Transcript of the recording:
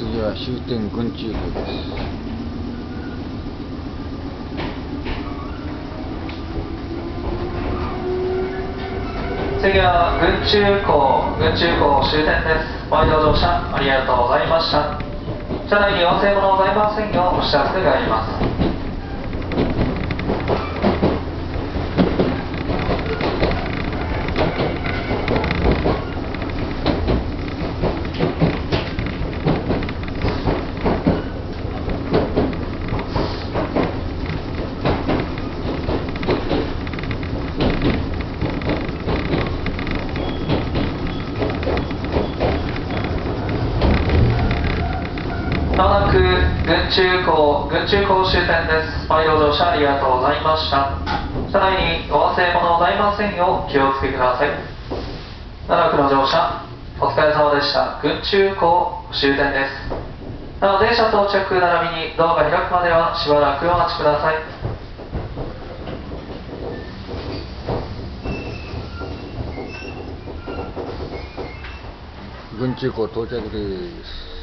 次は終点群中部です次は群中港群中港終点です。ご利用乗車ありがとうございました。車内に忘れ物ございませんようお知らせがありますまもなく群中港群中港終点ですご利用乗車ありがとうございました。車内にお忘れ物ございませんよう気をつけください。奈良区の乗車お疲れ様でした。群中港終点です。なお電車到着並びにドアが開くまではしばらくお待ちください。群中湖到着です。